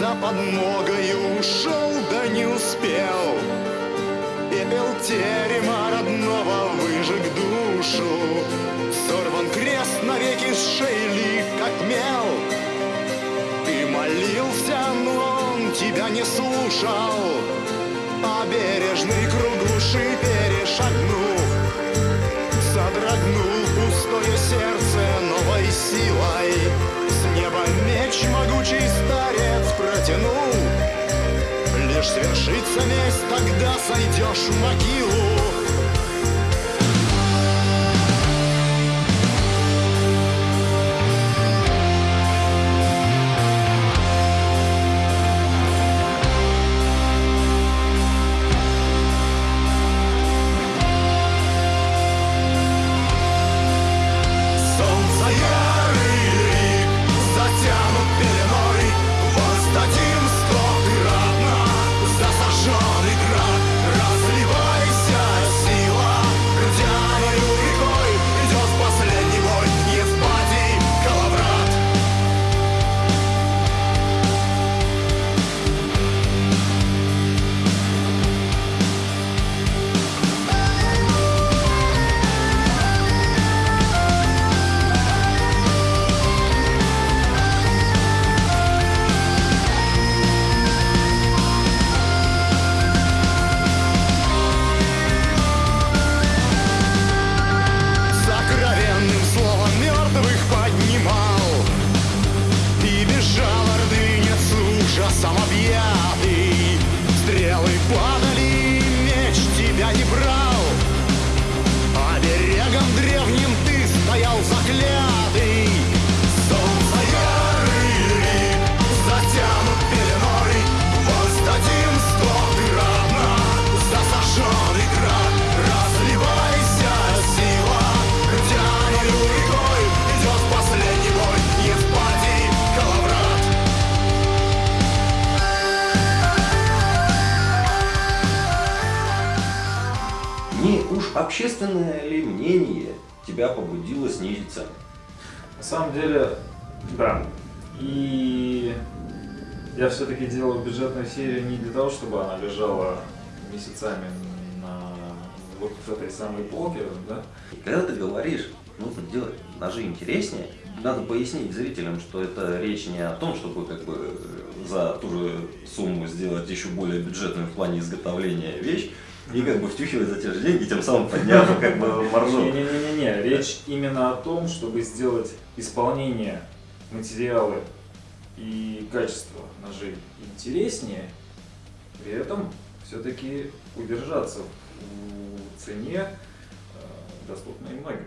За подмогой ушел, да не успел. Пепел терема родного выжег душу. Сорван крест навеки с шеи как мел. Ты молился, но он тебя не слушал. А бережный круг души свершится месть, тогда сойдешь в могилу общественное ли мнение тебя побудило снизить цену? На самом деле, да. И я все-таки делал бюджетную серию не для того, чтобы она лежала месяцами на вот этой самой полке, да? И когда ты говоришь, нужно делать ножи интереснее, надо пояснить зрителям, что это речь не о том, чтобы как бы за ту же сумму сделать еще более бюджетную в плане изготовления вещь, и как бы втюхивать за те же деньги, тем самым подняв как бы маржу. Не-не-не, речь именно о том, чтобы сделать исполнение материала и качество ножей интереснее, при этом все-таки удержаться в цене, э, доступной многим.